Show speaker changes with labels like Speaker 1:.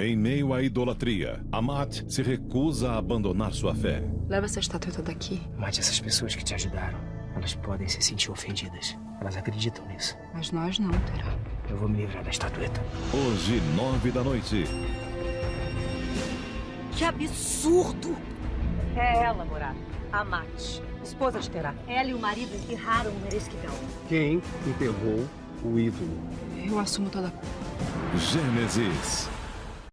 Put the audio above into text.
Speaker 1: Em meio à idolatria, Amat se recusa a abandonar sua fé.
Speaker 2: Leva essa estatueta daqui.
Speaker 3: Mate essas pessoas que te ajudaram. Elas podem se sentir ofendidas. Elas acreditam nisso.
Speaker 2: Mas nós não, Terá.
Speaker 3: Eu vou me livrar da estatueta.
Speaker 1: Hoje, nove da noite.
Speaker 4: Que absurdo!
Speaker 5: É ela, Morada. Amat, Esposa de Terá.
Speaker 4: Ela e o marido enterraram o Meresquidão.
Speaker 6: Quem enterrou o ídolo?
Speaker 2: Eu assumo toda a culpa.
Speaker 1: Gênesis.